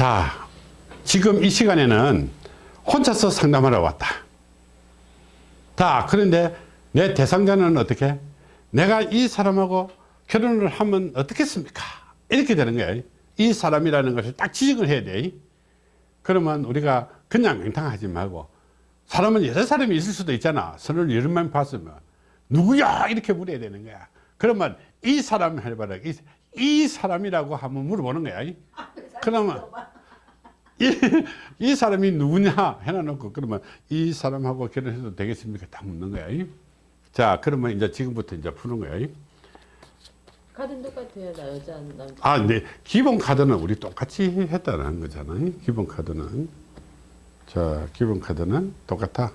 자, 지금 이 시간에는 혼자서 상담하러 왔다. 자, 그런데 내 대상자는 어떻게? 내가 이 사람하고 결혼을 하면 어떻겠습니까? 이렇게 되는 거야. 이 사람이라는 것을 딱 지적을 해야 돼. 그러면 우리가 그냥 맹탕하지 말고 사람은 여러 사람이 있을 수도 있잖아. 서로 여러 명 봤으면 누구야? 이렇게 물어야 되는 거야. 그러면 이 사람 해봐라. 이, 이 사람이라고 한번 물어보는 거야. 그러면 이, 이 사람이 누구냐 해놔놓고 그러면 이 사람하고 결혼해도 되겠습니까? 다 묻는 거야. 자, 그러면 이제 지금부터 이제 푸는 거야. 카드는 똑같아요. 나 여자 남자. 아, 네. 기본 카드는 우리 똑같이 했다는 거잖아요. 기본 카드는. 자, 기본 카드는 똑같아.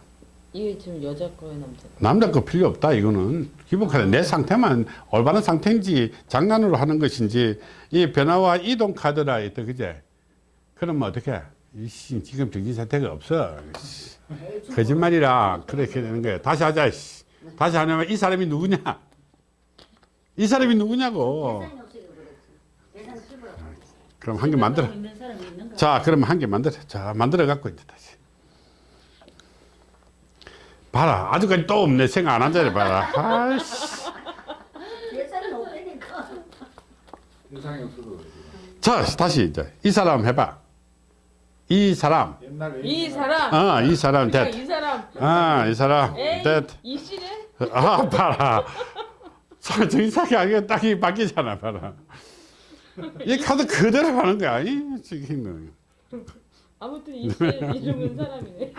이게 지금 여자 거예요, 남자 거? 남자 거 필요 없다. 이거는 기본 카드 내 상태만 올바른 상태인지 장난으로 하는 것인지 이 변화와 이동 카드라 했다. 그제? 그러면 어떻게? 이씨, 지금 정신 상태가 없어. 씨, 거짓말이라 그렇게 되는 거야. 다시 하자. 씨. 다시 하냐면 이 사람이 누구냐? 이 사람이 누구냐고. 그럼 한 개 만들어. 자, 그러면 한개 만들어. 자, 만들어 갖고 이제 다시. 봐라. 아직까지 또 없네. 생각 안 한다니 봐라. 아이씨. 자, 다시 이제 이 사람 해봐. 이 사람. 이 사람. 아, 이 사람 그러니까 됐. 이 사람. 아, 이 사람 됐. 이 씨네. 아, 봐라. 자, 정상이 아니고 딱이 바뀌잖아, 봐라. 이 카드 그대로 하는 거야. 이 지금. 아무튼 이씨 이름은 사람이네.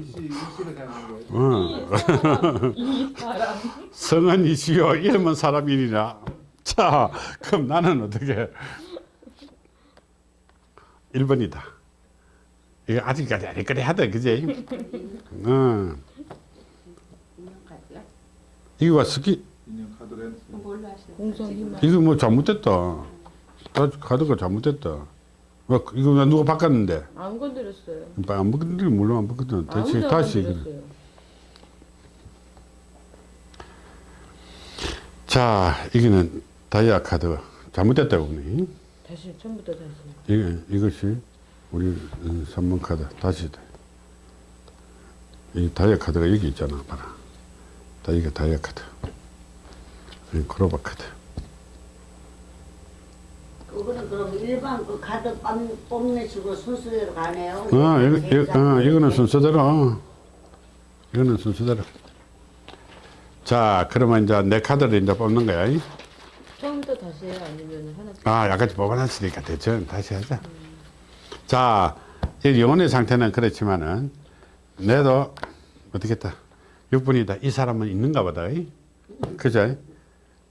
이씨 이씨를 사는 거예요. 어. 이 사람. 이 사람. 성은 이시요 이름은 사람이니라 자 그럼 나는 어떻게 1번이다 이거 아직까지 아니까리 하다 그지 어. 이거 봐 스키. 이거 뭐 잘못됐다 다 카드가 잘못됐다 뭐, 이거 나 누가 바꿨는데 안 건드렸어요. 안 바꿨는데 물론 안 아무도 안 다시. 건드렸어요. 자 이거는 다이아 카드 잘못됐다고 보니 다시 처음부터 다시. 이게, 이것이 우리 3번 카드 다시 이 다이아 카드가 여기 있잖아 봐라 다 이게 다이아 카드 이 크로바 카드 그거는 그럼 일반 그 카드 빰, 뽑는 식으로 순서대로 가네요. 어, 이거, 이거, 어, 이거는 순서대로 어. 이거는 순서대로 자 그러면 이제 내 카드를 이제 뽑는 거야 이. 처음부터 다시 해요? 아니면 하나? 아 약간 뽑아놨으니까 대충 다시 하자 자이 영혼의 상태는 그렇지만은 내도 어떻겠다 6분이다 이 사람은 있는가 보다 이? 그죠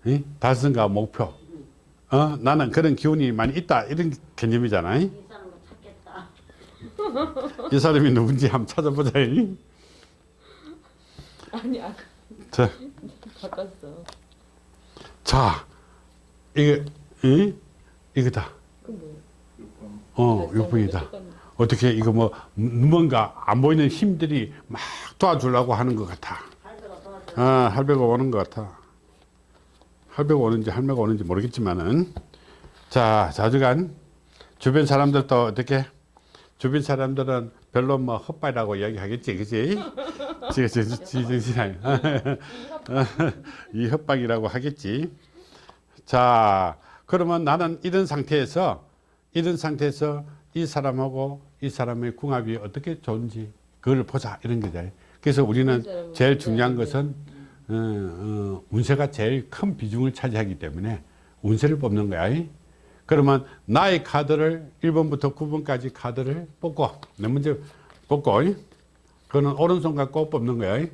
이? 달성과 목표 어 나는 그런 기운이 많이 있다 이런 개념이잖아 이? 이 사람은 찾겠다. 이 사람이 누군지 한번 찾아보자 이? 아니 아까 자, 바꿨어. 자 이게 이? 이거다? 어 6분이다 어떻게 이거 뭐 뭔가 안 보이는 힘들이 막 도와주려고 하는 것 같아. 아, 할배가 오는 것 같아. 할배가 오는지 할매가 오는지 모르겠지만은 자 자주간 주변 사람들도 어떻게 주변 사람들은 별로 뭐 헛발이라고 이야기하겠지, 그지? 이 협박이라고 하겠지. 자, 그러면 나는 이런 상태에서 이런 상태에서 이 사람하고 이 사람의 궁합이 어떻게 좋은지 그걸 보자 이런 거죠. 그래서 우리는 제일 중요한 것은 어, 어, 운세가 제일 큰 비중을 차지하기 때문에 운세를 뽑는 거야. 그러면 나의 카드를 1번부터 9번까지 카드를 뽑고 내 먼저 뽑고 그거는 오른손 갖고 뽑는 거야.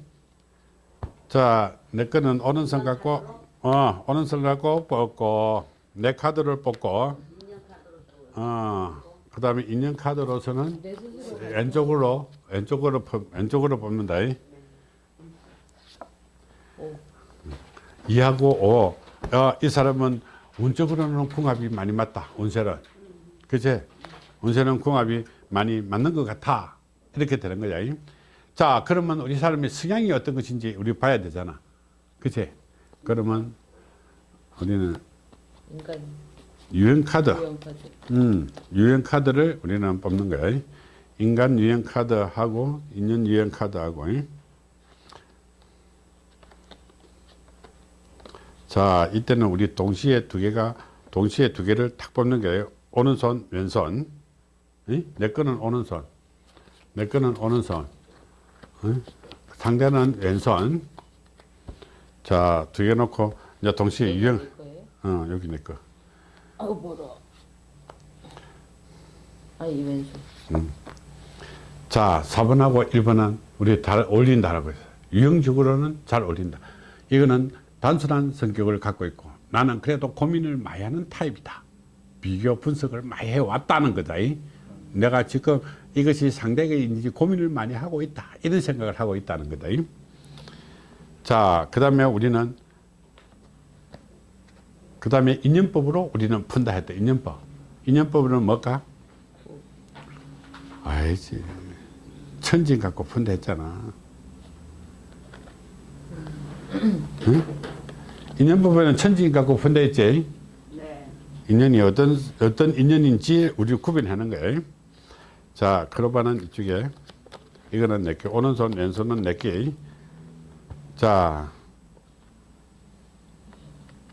자, 내 거는 오른손 갖고 어, 오른손 갖고 뽑고 내 카드를 뽑고 어, 그 다음에 인형 카드로서는 왼쪽으로 왼쪽으로 뽑- 왼쪽으로 뽑는다. 오. 이하고 오. 어, 이 사람은 운적으로는 궁합이 많이 맞다. 운세는. 그치? 운세는 궁합이 많이 맞는 것 같아. 이렇게 되는 거야. 자, 그러면 우리 사람의 성향이 어떤 것인지 우리 봐야 되잖아. 그치? 그러면 우리는 인간 유형 카드. 유형 카드. 음, 유형 카드를 우리는 뽑는 거야. 인간 유형 카드하고 인연 유형 카드하고. 자, 이때는 우리 동시에 두 개가 동시에 두 개를 탁 뽑는 거예요. 오른손, 왼손. 이? 내 거는 오른손. 내 거는 오른손. 이? 상대는 왼손. 자, 두 개 놓고 이제 동시에 유형? 어, 여기 내 거. 아우 멀어. 아이 왼손. 자, 4번하고 1번은 우리 잘 어울린다라고 했어요. 유형적으로는 잘 어울린다. 이거는 단순한 성격을 갖고 있고 나는 그래도 고민을 많이 하는 타입이다. 비교 분석을 많이 해왔다는 거다. 이. 내가 지금 이것이 상대에게 고민을 많이 하고 있다. 이런 생각을 하고 있다는 거다. 이. 자, 그 다음에 우리는 그 다음에 인연법으로 우리는 푼다 했다. 인연법. 인연법은 뭘까? 알지. 천진 갖고 푼다 했잖아. 응? 인연법에는 천진 갖고 푼다 했지. 네. 인연이 어떤 어떤 인연인지 우리 구분하는 거예요. 자, 크로바는 이쪽에 이거는 내게 오른손 왼손은 내게. 자,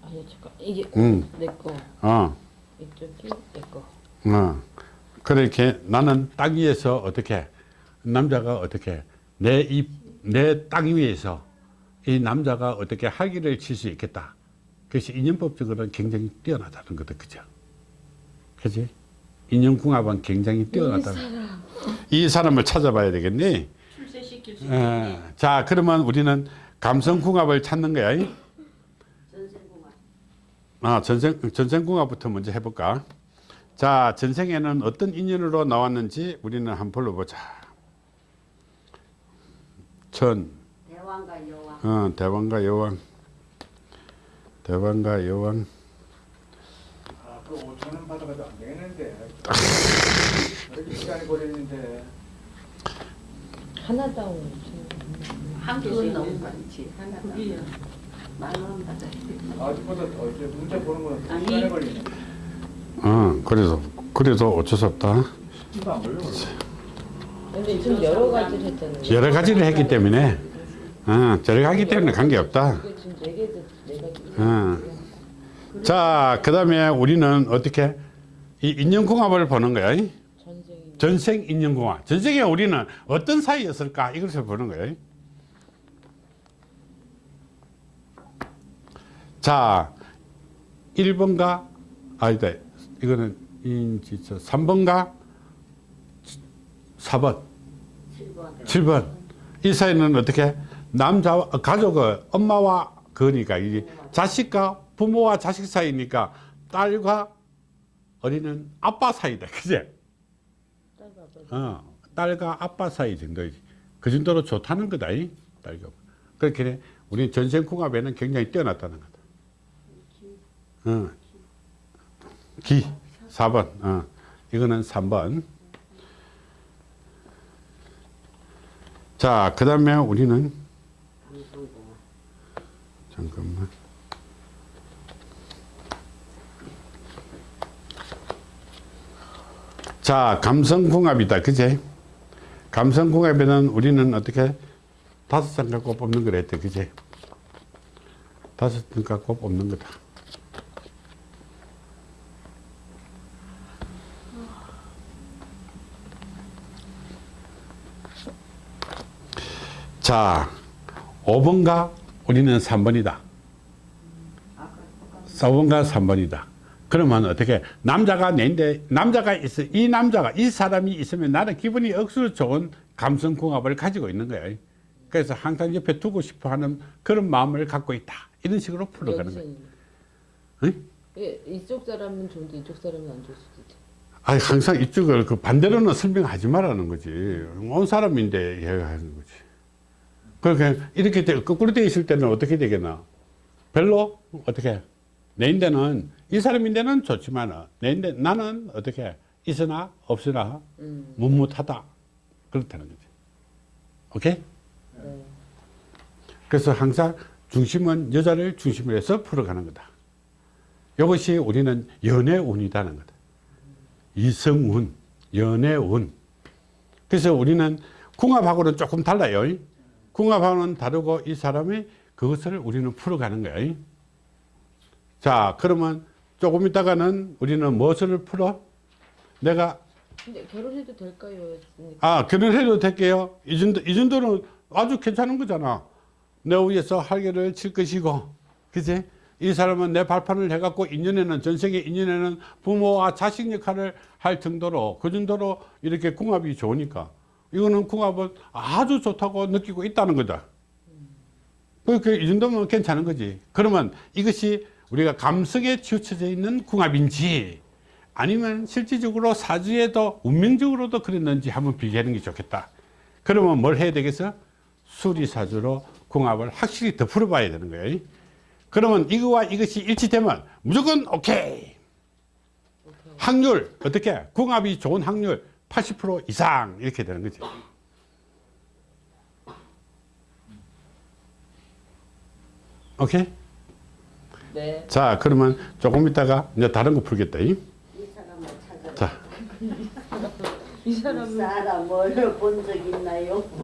아니 잠깐 이게 음, 내 거. 어, 이쪽이 내 거. 어. 그렇게 나는 땅 위에서 어떻게 남자가 어떻게 내이내땅 위에서 이 남자가 어떻게 학위를 칠 수 있겠다. 그것이 인연법적으로는 굉장히 뛰어나다는 거다, 그죠? 그지? 인연궁합은 굉장히 뛰어나다. 이 사람을 찾아봐야 되겠네. 출세시킬 수 예. 자, 그러면 우리는 감성궁합을 찾는 거야. 전생공학. 아, 전생, 전생궁합부터 먼저 해볼까? 자, 전생에는 어떤 인연으로 나왔는지 우리는 한번 불러보자. 천, 대왕과 여왕. 어, 대왕과 여왕. 대왕과 여왕. 아, 그 5천 원 받아가도 안 되겠는데. 이렇게 시간이 걸리는데. 하나다 오늘. 한 개씩 너무 많지. 하나 만원 받아야 돼. 아직보다 더 이제 문제 보는 거는 더. 시간이 걸리네. 어, 그래서, 그래도 어쩔 수 없다. 이거 안 걸려. 근데 지금 여러 가지를 했잖아요. 여러 가지를 했기 때문에, 어, 가지 때문에 관계없다. 어. 자, 그 다음에 우리는 어떻게? 이 인연궁합을 보는 거야. 전생 인연궁합. 전생에 우리는 어떤 사이였을까? 이것을 보는 거예요. 자, 1번가, 아니다. 이거는, 이, 저, 3번가, 4번, 7번. 7번. 이 사이는 어떻게? 남자, 와 가족의 엄마와 그니까, 이 자식과 부모와 자식 사이니까 딸과 어린은 아빠 사이다. 그제? 어, 딸과 아빠 사이 정도이지. 그 정도로 좋다는 거다. 이 딸과. 그렇게 우리 전생궁합에는 굉장히 뛰어났다는 거다. 어. 기 4번. 어. 이거는 3번. 자, 그 다음에 우리는 잠깐만. 자, 감성궁합이다. 그제? 감성궁합에는 우리는 어떻게 다섯 장 갖고 뽑는 거라 했대. 그제? 다섯 장 갖고 뽑는 거다. 자, 5번가 우리는 3번이다. 4번가 3번이다. 그러면 어떻게 남자가 내인데 남자가 있어 이 남자가 이 사람이 있으면 나는 기분이 억수로 좋은 감성궁합을 가지고 있는 거예요. 그래서 항상 옆에 두고 싶어 하는 그런 마음을 갖고 있다. 이런 식으로 풀어가는 거예요. 응? 예, 이쪽 사람은 좋은데 이쪽 사람은 안 좋을 수도 있죠. 아니, 항상 이쪽을 그 반대로는 설명하지 말라는 거지. 온 사람인데 이야기하는 거지. 그렇게 이렇게 돼, 거꾸로 돼 있을 때는 어떻게 되겠나? 별로 어떻게? 내인데는 이 사람인데는 좋지만 내인데 나는 어떻게 있으나 없으나 음. 묵묵하다 그렇다는 거지. 오케이? 네. 그래서 항상 중심은 여자를 중심으로 해서 풀어가는 거다. 이것이 우리는 연애운이라는 거다. 이성운, 연애운. 그래서 우리는 궁합하고는 조금 달라요. 궁합하고는 다르고 이 사람이 그것을 우리는 풀어가는 거예요. 자, 그러면 조금 있다가는 우리는 무엇을 풀어? 내가 근데 결혼해도 될까요? 아 결혼해도 될게요. 이 정도 이 정도는 아주 괜찮은 거잖아. 내 위에서 할개를 칠 것이고, 그지? 이 사람은 내 발판을 해갖고 인연에는 전생에 인연에는 부모와 자식 역할을 할 정도로 그 정도로 이렇게 궁합이 좋으니까 이거는 궁합은 아주 좋다고 느끼고 있다는 거다. 그러니까 이 정도면 괜찮은 거지. 그러면 이것이 우리가 감성에 치우쳐져 있는 궁합인지 아니면 실질적으로 사주에도 운명적으로도 그랬는지 한번 비교하는 게 좋겠다. 그러면 뭘 해야 되겠어? 수리사주로 궁합을 확실히 더 풀어봐야 되는 거예요. 그러면 이거와 이것이 일치되면 무조건 오케이. 확률 어떻게? 궁합이 좋은 확률 80% 이상 이렇게 되는 거지. 오케이? 네. 자 그러면 조금 있다가 이제 다른 거 풀겠다. 이. 자 이 사람은 사람을 본적 있나요?